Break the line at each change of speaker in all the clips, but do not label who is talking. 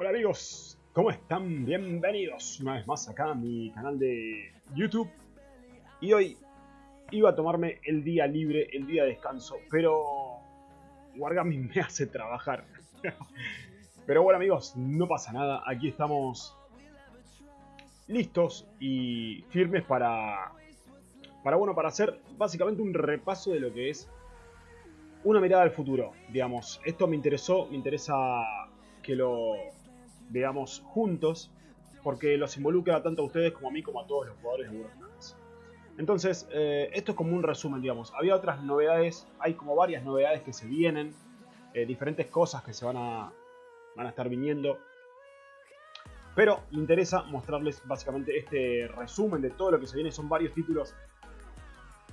Hola amigos, ¿cómo están? Bienvenidos una vez más acá a mi canal de YouTube. Y hoy iba a tomarme el día libre, el día de descanso, pero Wargami me hace trabajar. pero bueno amigos, no pasa nada, aquí estamos listos y firmes para, para, bueno, para hacer básicamente un repaso de lo que es una mirada al futuro, digamos. Esto me interesó, me interesa que lo veamos juntos, porque los involucra tanto a ustedes como a mí, como a todos los jugadores de World of Entonces, eh, esto es como un resumen, digamos. Había otras novedades, hay como varias novedades que se vienen, eh, diferentes cosas que se van a, van a estar viniendo. Pero me interesa mostrarles básicamente este resumen de todo lo que se viene. Son varios títulos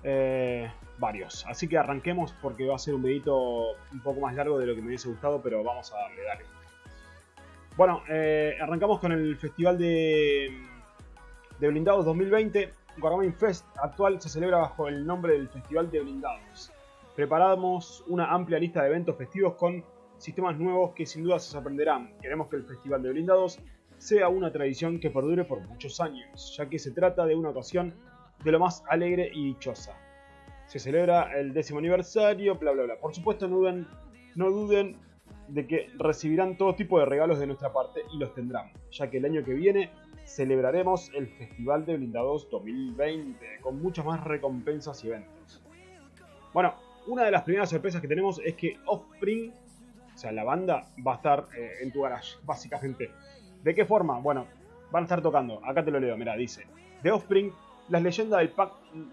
eh, varios. Así que arranquemos porque va a ser un videito un poco más largo de lo que me hubiese gustado, pero vamos a darle, dale. Bueno, eh, arrancamos con el festival de, blindados 2020. Wargaming Fest actual se celebra bajo el nombre del Festival de Blindados. Preparamos una amplia lista de eventos festivos con sistemas nuevos que sin duda se sorprenderán. Queremos que el Festival de Blindados sea una tradición que perdure por muchos años, ya que se trata de una ocasión de lo más alegre y dichosa. Se celebra el décimo aniversario, bla bla bla. Por supuesto no duden de que recibirán todo tipo de regalos de nuestra parte y los tendrán, ya que el año que viene celebraremos el Festival de Blindados 2020 con muchas más recompensas y eventos. Bueno, una de las primeras sorpresas que tenemos es que Offspring, o sea, la banda, va a estar eh, en tu garage, básicamente. ¿De qué forma? Bueno, van a estar tocando, acá te lo leo, mira, dice, The Offspring las leyendas del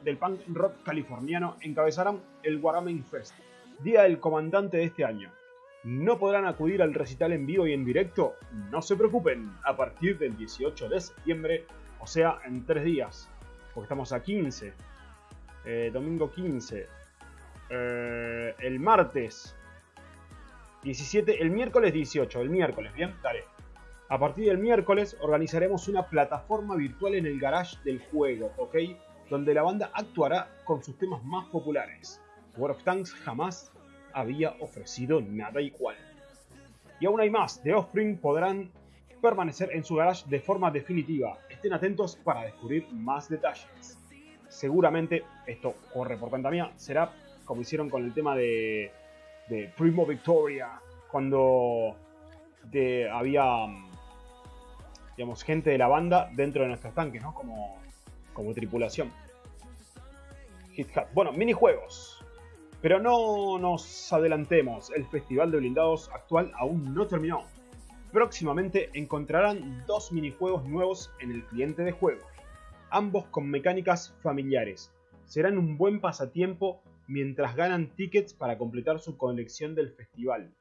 del punk rock californiano encabezarán el Wargaming Fest, día del comandante de este año. ¿No podrán acudir al recital en vivo y en directo? No se preocupen, a partir del 18 de septiembre, o sea, en tres días, porque estamos a 15, eh, domingo 15, eh, el martes 17, el miércoles 18, el miércoles, ¿bien? Dale. A partir del miércoles organizaremos una plataforma virtual en el garage del juego, ¿ok? Donde la banda actuará con sus temas más populares. World of Tanks jamás había ofrecido nada igual. Y aún hay más, The Offspring podrán permanecer en su garage de forma definitiva. Estén atentos para descubrir más detalles. Seguramente, esto corre por cuenta mía, será como hicieron con el tema de, de Primo Victoria, cuando había digamos, gente de la banda dentro de nuestros tanques, ¿no? Como, como tripulación. Hit Bueno, minijuegos. Pero no nos adelantemos, el Festival de Blindados actual aún no terminó. Próximamente encontrarán dos minijuegos nuevos en el cliente de juego, ambos con mecánicas familiares. Serán un buen pasatiempo mientras ganan tickets para completar su colección del festival.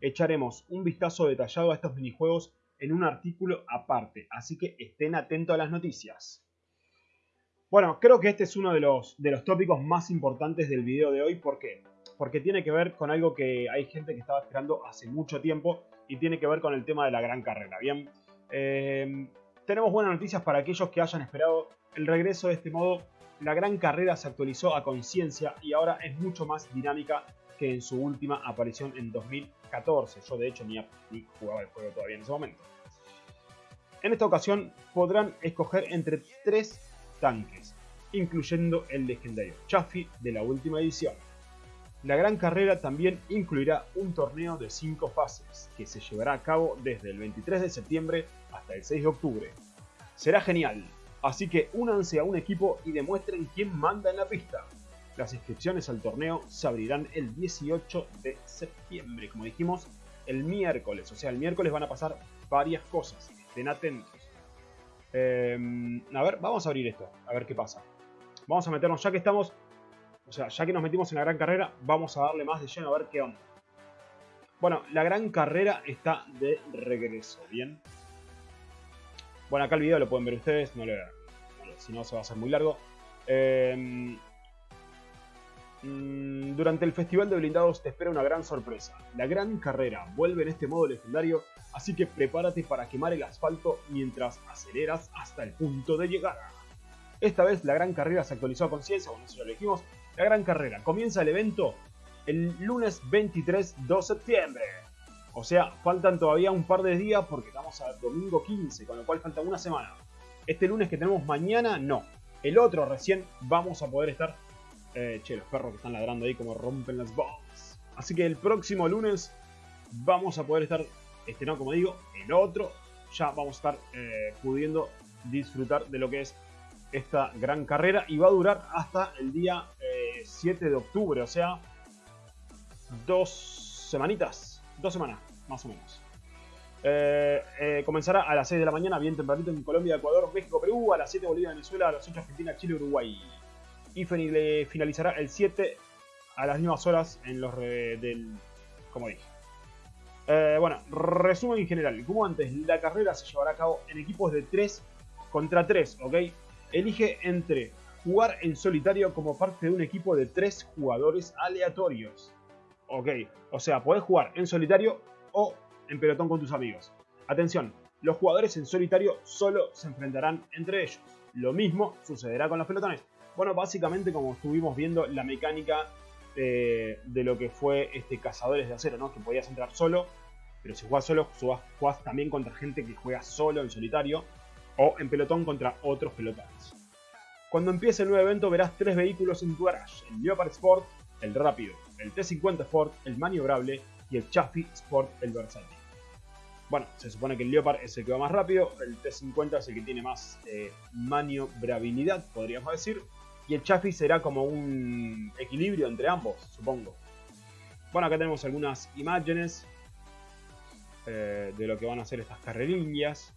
Echaremos un vistazo detallado a estos minijuegos en un artículo aparte, así que estén atentos a las noticias. Bueno, creo que este es uno de los, de los tópicos más importantes del video de hoy. ¿Por qué? Porque tiene que ver con algo que hay gente que estaba esperando hace mucho tiempo y tiene que ver con el tema de la gran carrera. Bien, eh, tenemos buenas noticias para aquellos que hayan esperado el regreso de este modo. La gran carrera se actualizó a conciencia y ahora es mucho más dinámica que en su última aparición en 2014. Yo de hecho ni, jugaba el juego todavía en ese momento. En esta ocasión podrán escoger entre tres tanques, incluyendo el legendario Chaffee de la última edición. La gran carrera también incluirá un torneo de 5 fases, que se llevará a cabo desde el 23 de septiembre hasta el 6 de octubre. Será genial, así que únanse a un equipo y demuestren quién manda en la pista. Las inscripciones al torneo se abrirán el 18 de septiembre, como dijimos, el miércoles. O sea, el miércoles van a pasar varias cosas. Estén atentos. Em, a ver, vamos a abrir esto, a ver qué pasa. Vamos a meternos, ya que estamos, o sea, ya que nos metimos en la gran carrera, vamos a darle más de lleno a ver qué onda. Bueno, la gran carrera está de regreso, ¿bien? Bueno, acá el video lo pueden ver ustedes, no le, si no se va a hacer muy largo. Eh, durante el Festival de Blindados te espera una gran sorpresa. La gran carrera vuelve en este modo legendario, así que prepárate para quemar el asfalto mientras aceleras hasta el punto de llegada. Esta vez la gran carrera se actualizó a conciencia, bueno, eso ya lo dijimos. La gran carrera comienza el evento el lunes 23 de septiembre. O sea, faltan todavía un par de días porque estamos a domingo 15, con lo cual falta una semana. Este lunes que tenemos mañana, no. El otro recién vamos a poder estar... Eh, che, los perros que están ladrando ahí como rompen las bombas. Así que el próximo lunes vamos a poder estar, este no, como digo, el otro ya vamos a estar eh, pudiendo disfrutar de lo que es esta gran carrera y va a durar hasta el día 7 eh, de octubre, o sea, dos semanitas, dos semanas, más o menos. Eh, comenzará a las 6 de la mañana, bien tempranito en Colombia, Ecuador, México, Perú, a las 7 Bolivia, Venezuela, a las 8 Argentina, Chile, Uruguay. Y finalizará el 7 a las mismas horas en los del, como dije, eh, bueno, resumen en general. Como antes, la carrera se llevará a cabo en equipos de 3 contra 3, ¿ok? Elige entre jugar en solitario como parte de un equipo de 3 jugadores aleatorios. Ok, o sea, podés jugar en solitario o en pelotón con tus amigos. Atención, los jugadores en solitario solo se enfrentarán entre ellos. Lo mismo sucederá con los pelotones. Bueno, básicamente como estuvimos viendo la mecánica de, lo que fue este Cazadores de Acero, ¿no? Que podías entrar solo, pero si juegas solo, jugás también contra gente que juega solo en solitario o en pelotón contra otros pelotones. Cuando empiece el nuevo evento verás tres vehículos en tu garage, el Leopard Sport, el rápido, el T50 Sport, el maniobrable y el Chaffee Sport, el versátil. Bueno, se supone que el Leopard es el que va más rápido, el T50 es el que tiene más eh, maniobrabilidad, podríamos decir, y el Chaffee será como un equilibrio entre ambos, supongo. Bueno, acá tenemos algunas imágenes eh, de lo que van a hacer estas carrerillas.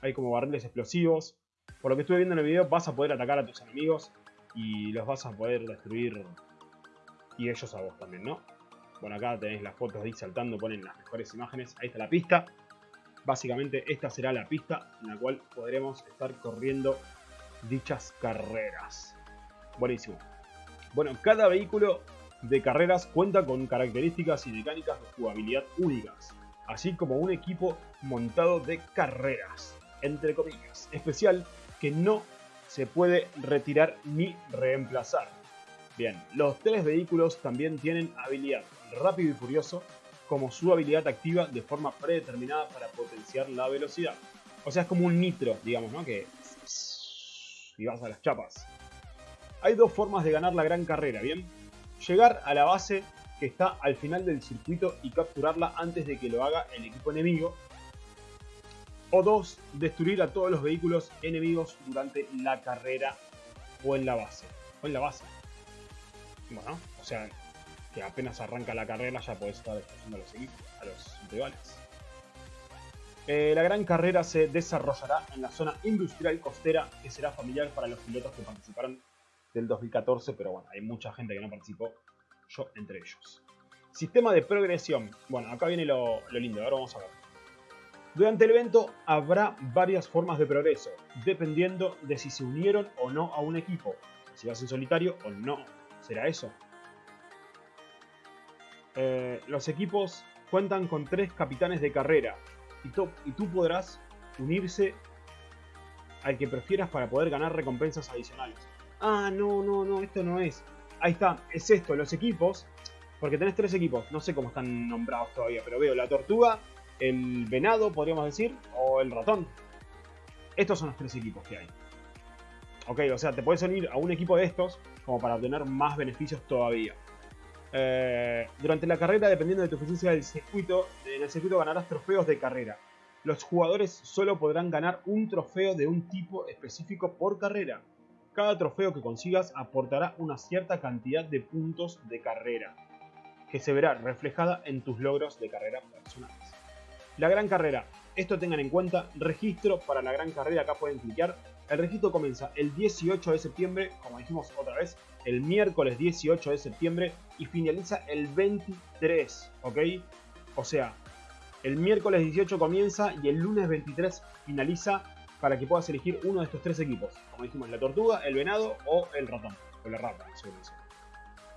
Hay como barriles explosivos. Por lo que estuve viendo en el video, vas a poder atacar a tus enemigos y los vas a poder destruir y ellos a vos también, ¿no? Bueno, acá tenéis las fotos de saltando, ponen las mejores imágenes. Ahí está la pista. Básicamente esta será la pista en la cual podremos estar corriendo dichas carreras. Buenísimo. Bueno, cada vehículo de carreras cuenta con características y mecánicas de jugabilidad únicas, así como un equipo montado de carreras, entre comillas, especial que no se puede retirar ni reemplazar. Bien, los tres vehículos también tienen habilidad rápido y furioso como su habilidad activa de forma predeterminada para potenciar la velocidad. O sea, es como un nitro, digamos, ¿no? Que... Y vas a las chapas. Hay dos formas de ganar la gran carrera, ¿bien? Llegar a la base que está al final del circuito y capturarla antes de que lo haga el equipo enemigo. O dos, destruir a todos los vehículos enemigos durante la carrera o en la base. O en la base. Bueno, o sea, que apenas arranca la carrera ya podés estar destruyendo a los equipos, a los rivales. Eh, la gran carrera se desarrollará en la zona industrial costera que será familiar para los pilotos que participaron del 2014, pero bueno, hay mucha gente que no participó, yo entre ellos. Sistema de progresión. Bueno, acá viene lo, lindo, ahora vamos a ver. Durante el evento habrá varias formas de progreso, dependiendo de si se unieron o no a un equipo. Si vas en solitario o no, será eso. Eh, los equipos cuentan con tres capitanes de carrera y, y tú podrás unirse al que prefieras para poder ganar recompensas adicionales ah, no, no, no, esto no es. Ahí está, es esto, los equipos, porque tenés tres equipos, no sé cómo están nombrados todavía, pero veo la tortuga, el venado, podríamos decir, o el ratón. Estos son los tres equipos que hay. Ok, o sea, te puedes unir a un equipo de estos como para obtener más beneficios todavía. Eh, durante la carrera, dependiendo de tu eficiencia del circuito, en el circuito ganarás trofeos de carrera. Los jugadores solo podrán ganar un trofeo de un tipo específico por carrera. Cada trofeo que consigas aportará una cierta cantidad de puntos de carrera, que se verá reflejada en tus logros de carrera personales. La gran carrera. Esto tengan en cuenta, registro para la gran carrera, acá pueden clicar. El registro comienza el 18 de septiembre, como dijimos otra vez, el miércoles 18 de septiembre y finaliza el 23, ¿ok? O sea, el miércoles 18 comienza y el lunes 23 finaliza para que puedas elegir uno de estos tres equipos. Como dijimos, la tortuga, el venado o el ratón. O la rata,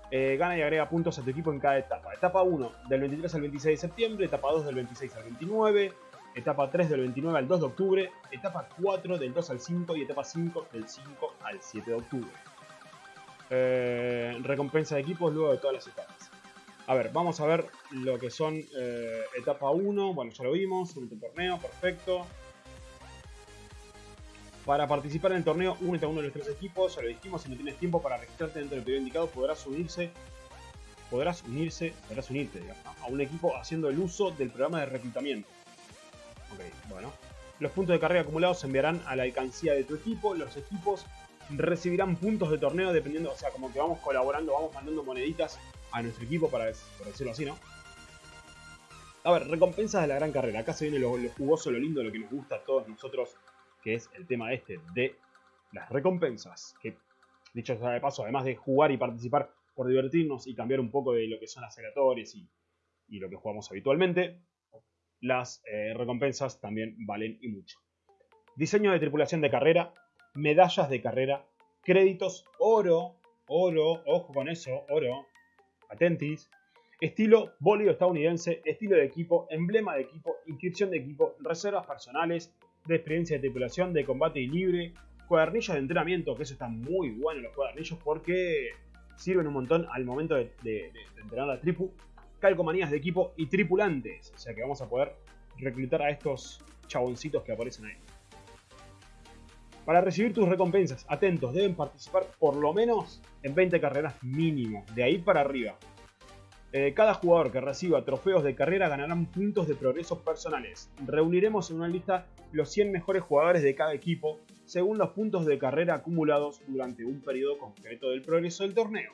eh, gana y agrega puntos a tu equipo en cada etapa. Etapa 1 del 23 al 26 de septiembre, etapa 2 del 26 al 29, etapa 3 del 29 al 2 de octubre, etapa 4 del 2 al 5 y etapa 5 del 5 al 7 de octubre. Eh, recompensa de equipos luego de todas las etapas. A ver, vamos a ver lo que son eh, etapa 1. Bueno, ya lo vimos, un torneo, perfecto. Para participar en el torneo, únete a uno de nuestros equipos. Ya lo dijimos, si no tienes tiempo para registrarte dentro del periodo indicado, podrás unirse. Podrás unirse, podrás unirte a un equipo haciendo el uso del programa de reclutamiento. Ok, bueno. Los puntos de carrera acumulados se enviarán a la alcancía de tu equipo. Los equipos recibirán puntos de torneo dependiendo, o sea, como que vamos colaborando, vamos mandando moneditas a nuestro equipo, para decirlo así, ¿no? A ver, recompensas de la gran carrera. Acá se viene lo jugoso, lo lindo, lo que nos gusta a todos nosotros que es el tema este de las recompensas. Que, dicho sea de paso, además de jugar y participar por divertirnos y cambiar un poco de lo que son las aleatorias y, lo que jugamos habitualmente, las eh, recompensas también valen y mucho. Diseño de tripulación de carrera, medallas de carrera, créditos, oro, oro, ojo con eso, oro, atentis, estilo bólido estadounidense, estilo de equipo, emblema de equipo, inscripción de equipo, reservas personales, de experiencia de tripulación, de combate y libre, cuadernillos de entrenamiento, que eso está muy bueno los cuadernillos porque sirven un montón al momento de, entrenar a tripu, calcomanías de equipo y tripulantes, o sea que vamos a poder reclutar a estos chaboncitos que aparecen ahí. Para recibir tus recompensas, atentos, deben participar por lo menos en 20 carreras mínimo, de ahí para arriba. Eh, cada jugador que reciba trofeos de carrera ganarán puntos de progreso personales. Reuniremos en una lista los 100 mejores jugadores de cada equipo según los puntos de carrera acumulados durante un periodo concreto del progreso del torneo.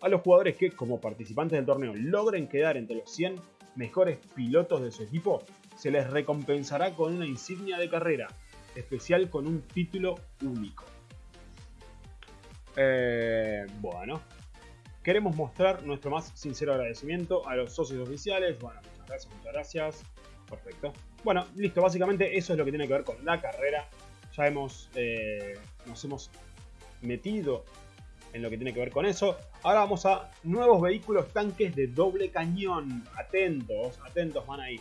A los jugadores que, como participantes del torneo, logren quedar entre los 100 mejores pilotos de su equipo, se les recompensará con una insignia de carrera, especial con un título único. Eh, bueno, Queremos mostrar nuestro más sincero agradecimiento a los socios oficiales. Bueno, muchas gracias, muchas gracias. Perfecto. Bueno, listo. Básicamente eso es lo que tiene que ver con la carrera. Ya hemos, eh, nos hemos metido en lo que tiene que ver con eso. Ahora vamos a nuevos vehículos tanques de doble cañón. Atentos, atentos, van ahí.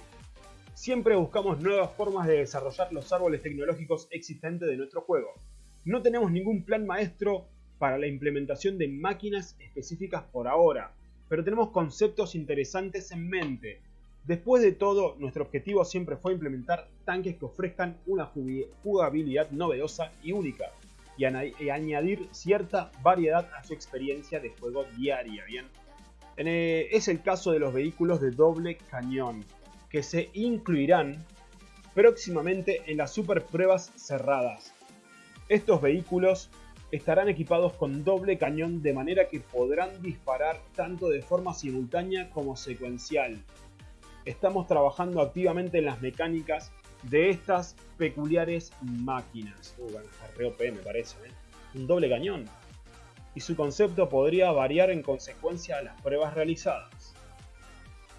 Siempre buscamos nuevas formas de desarrollar los árboles tecnológicos existentes de nuestro juego. No tenemos ningún plan maestro para la implementación de máquinas específicas por ahora, pero tenemos conceptos interesantes en mente. Después de todo, nuestro objetivo siempre fue implementar tanques que ofrezcan una jugabilidad novedosa y única, y, añadir cierta variedad a su experiencia de juego diaria, ¿bien? Eh, es el caso de los vehículos de doble cañón, que se incluirán próximamente en las super pruebas cerradas. Estos vehículos estarán equipados con doble cañón de manera que podrán disparar tanto de forma simultánea como secuencial. Estamos trabajando activamente en las mecánicas de estas peculiares máquinas. Uh, me parece, ¿eh? Un doble cañón. Y su concepto podría variar en consecuencia a las pruebas realizadas.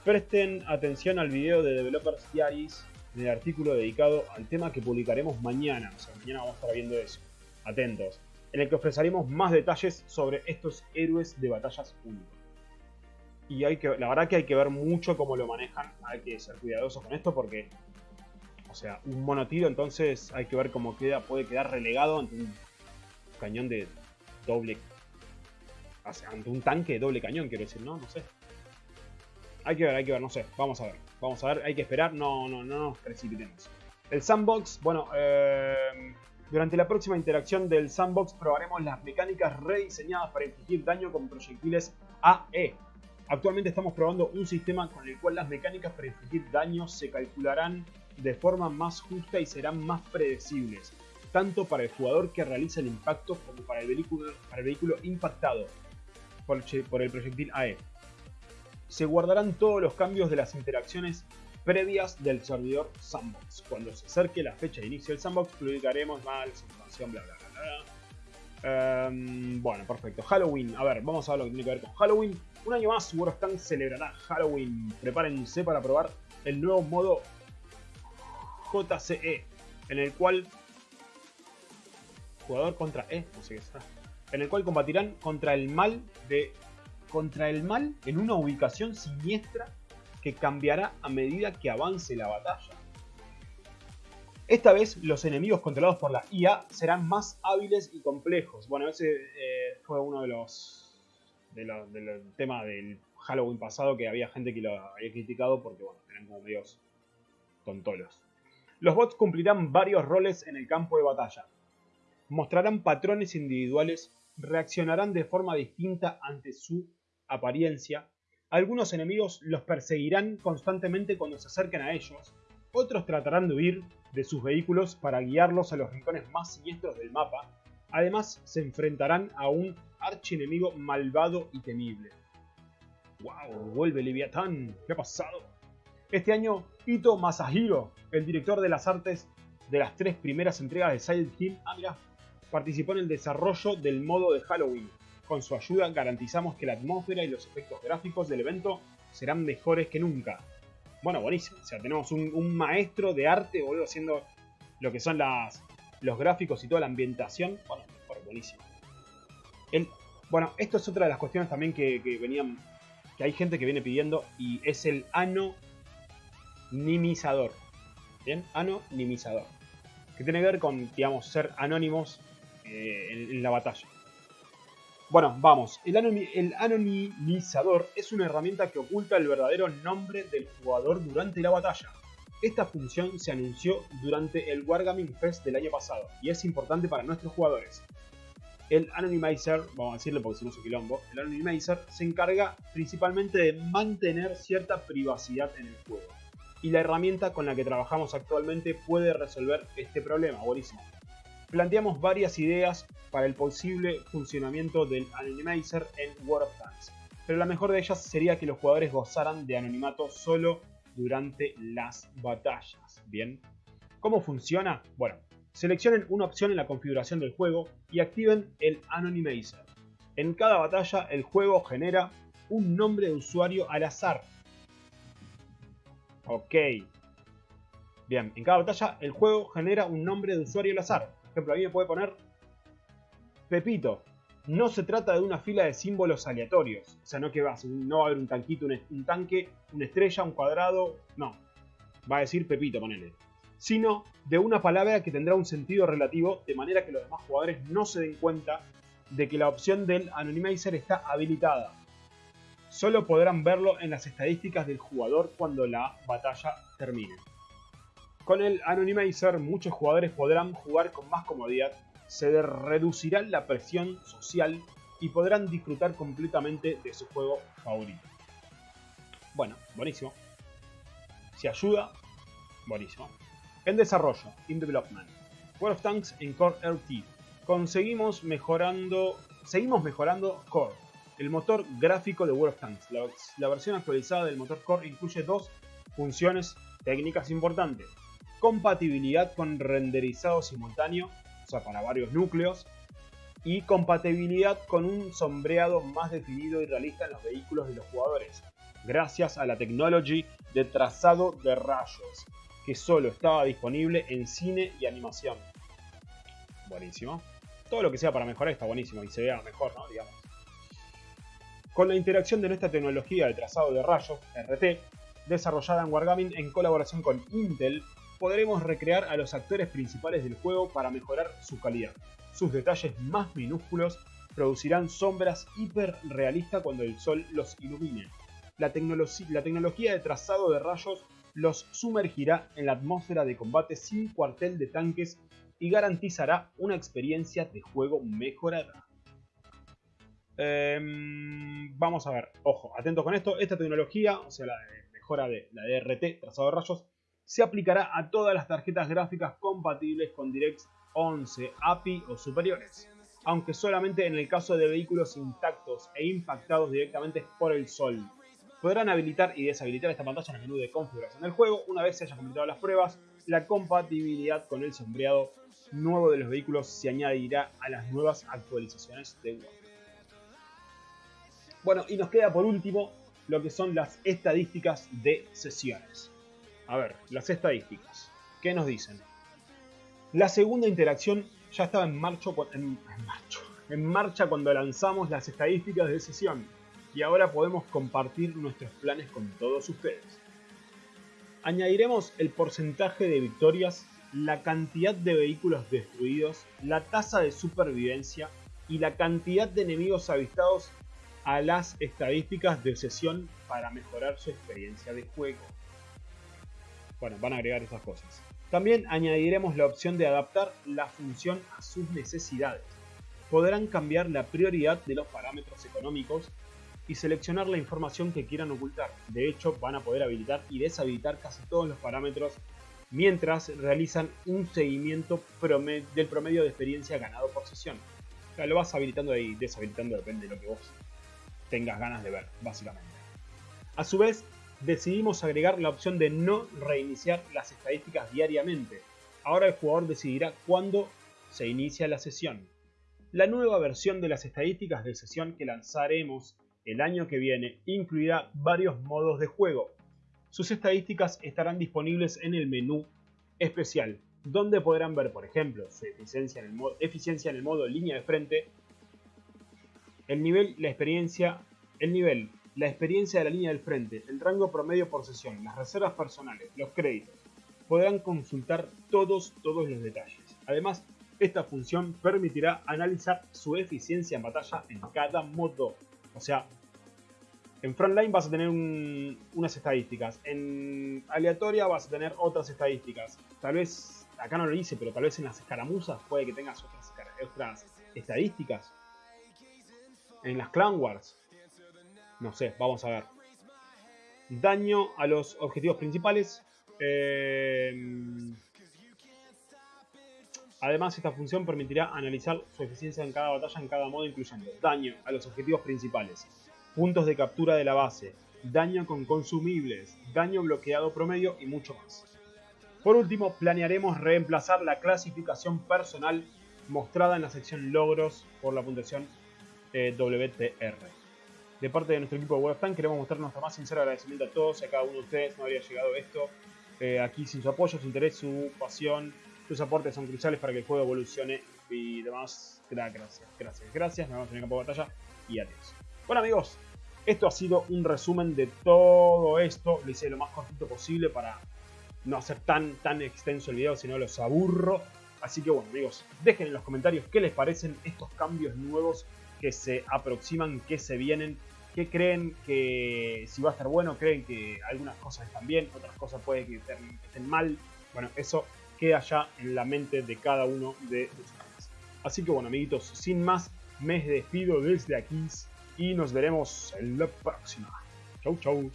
Presten atención al video de Developers Diaries en el artículo dedicado al tema que publicaremos mañana. O sea, mañana vamos a estar viendo eso. Atentos en el que ofreceremos más detalles sobre estos héroes de batallas únicos. Y hay que, la verdad que hay que ver mucho cómo lo manejan, hay que ser cuidadosos con esto porque, o sea, un monotiro entonces hay que ver cómo queda, puede quedar relegado ante un cañón de doble, ante un tanque de doble cañón, quiero decir, ¿no? No sé. Hay que ver, hay que ver, no sé, vamos a ver, vamos a ver, hay que esperar, no, no, no nos precipitemos. El sandbox, bueno, eh, durante la próxima interacción del sandbox probaremos las mecánicas rediseñadas para infligir daño con proyectiles AE. Actualmente estamos probando un sistema con el cual las mecánicas para infligir daño se calcularán de forma más justa y serán más predecibles, tanto para el jugador que realiza el impacto como para el vehículo, impactado por, por el proyectil AE. Se guardarán todos los cambios de las interacciones previas del servidor Sandbox. Cuando se acerque la fecha de inicio del Sandbox, publicaremos más información, bla bla bla. Em, bueno, perfecto. Halloween. A ver, vamos a ver lo que tiene que ver con Halloween. Un año más, Tank celebrará Halloween. Prepárense para probar el nuevo modo JCE, en el cual jugador contra E, no sé qué está, en el cual combatirán contra el mal de contra el mal en una ubicación siniestra que cambiará a medida que avance la batalla. Esta vez los enemigos controlados por la IA serán más hábiles y complejos. Bueno, ese eh, fue uno de los del tema del Halloween pasado que había gente que lo había criticado porque, bueno, eran como medios tontolos. Los bots cumplirán varios roles en el campo de batalla. Mostrarán patrones individuales, reaccionarán de forma distinta ante su apariencia. Algunos enemigos los perseguirán constantemente cuando se acerquen a ellos. Otros tratarán de huir de sus vehículos para guiarlos a los rincones más siniestros del mapa. Además, se enfrentarán a un archienemigo malvado y temible. ¡Wow! Vuelve Leviatán. ¿Qué ha pasado? Este año, Ito Masahiro, el director de las artes de las tres primeras entregas de Silent Hill, ah, participó en el desarrollo del modo de Halloween. Con su ayuda garantizamos que la atmósfera y los efectos gráficos del evento serán mejores que nunca. Bueno, buenísimo. O sea, tenemos un, maestro de arte, boludo, haciendo lo que son los gráficos y toda la ambientación. Bueno, buenísimo. bueno, esto es otra de las cuestiones también que, que venían que hay gente que viene pidiendo y es el anonimizador. ¿Bien? Anonimizador. Que tiene que ver con, digamos, ser anónimos eh, en, la batalla. Bueno, vamos. El, anonimizador es una herramienta que oculta el verdadero nombre del jugador durante la batalla. Esta función se anunció durante el Wargaming Fest del año pasado y es importante para nuestros jugadores. El Anonymizer, vamos a decirle porque si no es quilombo, el Anonymizer se encarga principalmente de mantener cierta privacidad en el juego. Y la herramienta con la que trabajamos actualmente puede resolver este problema, buenísimo. Planteamos varias ideas para el posible funcionamiento del Anonymizer en World of Tanks, pero la mejor de ellas sería que los jugadores gozaran de anonimato solo durante las batallas. Bien, ¿cómo funciona? Bueno, Seleccionen una opción en la configuración del juego y activen el Anonymizer. En cada batalla el juego genera un nombre de usuario al azar. Ok. Bien, en cada batalla el juego genera un nombre de usuario al azar. Por ejemplo, ahí me puede poner Pepito. No se trata de una fila de símbolos aleatorios. O sea, no que no va a haber un tanquito, un, tanque, una estrella, un cuadrado. No. Va a decir Pepito, ponele sino de una palabra que tendrá un sentido relativo, de manera que los demás jugadores no se den cuenta de que la opción del Anonymizer está habilitada. Solo podrán verlo en las estadísticas del jugador cuando la batalla termine. Con el Anonymizer muchos jugadores podrán jugar con más comodidad, se reducirá la presión social y podrán disfrutar completamente de su juego favorito. Bueno, buenísimo. Si ayuda, buenísimo. En desarrollo, in development. World of Tanks en Core RT. Conseguimos mejorando, seguimos mejorando Core, el motor gráfico de World of Tanks. La, versión actualizada del motor Core incluye dos funciones técnicas importantes. Compatibilidad con renderizado simultáneo, o sea, para varios núcleos. Y compatibilidad con un sombreado más definido y realista en los vehículos de los jugadores, gracias a la tecnología de trazado de rayos que solo estaba disponible en cine y animación. Buenísimo. Todo lo que sea para mejorar está buenísimo y se vea mejor, ¿no? Digamos. Con la interacción de nuestra tecnología de trazado de rayos, RT, desarrollada en Wargaming en colaboración con Intel, podremos recrear a los actores principales del juego para mejorar su calidad. Sus detalles más minúsculos producirán sombras hiper realistas cuando el sol los ilumine. La, tecnología de trazado de rayos los sumergirá en la atmósfera de combate sin cuartel de tanques y garantizará una experiencia de juego mejorada. Em, vamos a ver, ojo, atentos con esto, esta tecnología, o sea la mejora de la DRT, trazado de rayos, se aplicará a todas las tarjetas gráficas compatibles con DirectX 11, API o superiores, aunque solamente en el caso de vehículos intactos e impactados directamente por el sol, Podrán habilitar y deshabilitar esta pantalla en el menú de configuración del juego una vez se hayan completado las pruebas. La compatibilidad con el sombreado nuevo de los vehículos se añadirá a las nuevas actualizaciones de Word. Bueno, y nos queda por último lo que son las estadísticas de sesiones. A ver, las estadísticas. ¿Qué nos dicen? La segunda interacción ya estaba en marcha, en, en marcha cuando lanzamos las estadísticas de sesión y ahora podemos compartir nuestros planes con todos ustedes. Añadiremos el porcentaje de victorias, la cantidad de vehículos destruidos, la tasa de supervivencia y la cantidad de enemigos avistados a las estadísticas de sesión para mejorar su experiencia de juego. Bueno, van a agregar esas cosas. También añadiremos la opción de adaptar la función a sus necesidades. Podrán cambiar la prioridad de los parámetros económicos y seleccionar la información que quieran ocultar. De hecho, van a poder habilitar y deshabilitar casi todos los parámetros mientras realizan un seguimiento del promedio de experiencia ganado por sesión. O sea, lo vas habilitando y deshabilitando, depende de lo que vos tengas ganas de ver, básicamente. A su vez, decidimos agregar la opción de no reiniciar las estadísticas diariamente. Ahora el jugador decidirá cuándo se inicia la sesión. La nueva versión de las estadísticas de sesión que lanzaremos el año que viene incluirá varios modos de juego. Sus estadísticas estarán disponibles en el menú especial, donde podrán ver, por ejemplo, su eficiencia en el modo, eficiencia en el modo línea de frente, el nivel, la experiencia, el nivel, la experiencia de la línea del frente, el rango promedio por sesión, las reservas personales, los créditos. Podrán consultar todos, todos los detalles. Además, esta función permitirá analizar su eficiencia en batalla en cada modo. O sea, en Frontline vas a tener unas estadísticas. En aleatoria vas a tener otras estadísticas. Tal vez, acá no lo hice, pero tal vez en las escaramuzas puede que tengas otras, otras estadísticas. En las Clan Wars. No sé, vamos a ver. Daño a los objetivos principales. Em, además, esta función permitirá analizar su eficiencia en cada batalla en cada modo, incluyendo daño a los objetivos principales, puntos de captura de la base, daño con consumibles, daño bloqueado promedio y mucho más. Por último, planearemos reemplazar la clasificación personal mostrada en la sección logros por la puntuación eh, WTR. De parte de nuestro equipo de WebTan queremos mostrar nuestro más sincero agradecimiento a todos y a cada uno de ustedes. No habría llegado esto eh, aquí sin su apoyo, su interés, su pasión. Sus aportes son cruciales para que el juego evolucione y demás. Gracias, gracias, gracias. Nos vemos en el campo de batalla y adiós. Bueno amigos, esto ha sido un resumen de todo esto. Lo hice lo más cortito posible para no hacer tan, tan extenso el video, si no los aburro. Así que bueno amigos, dejen en los comentarios qué les parecen estos cambios nuevos que se aproximan, que se vienen, que creen que si va a estar bueno, creen que algunas cosas están bien, otras cosas puede que estén mal. Bueno, eso queda ya en la mente de cada uno de ustedes. Así que bueno amiguitos, sin más, me despido desde aquí y nos veremos en la próxima. Chau, chau.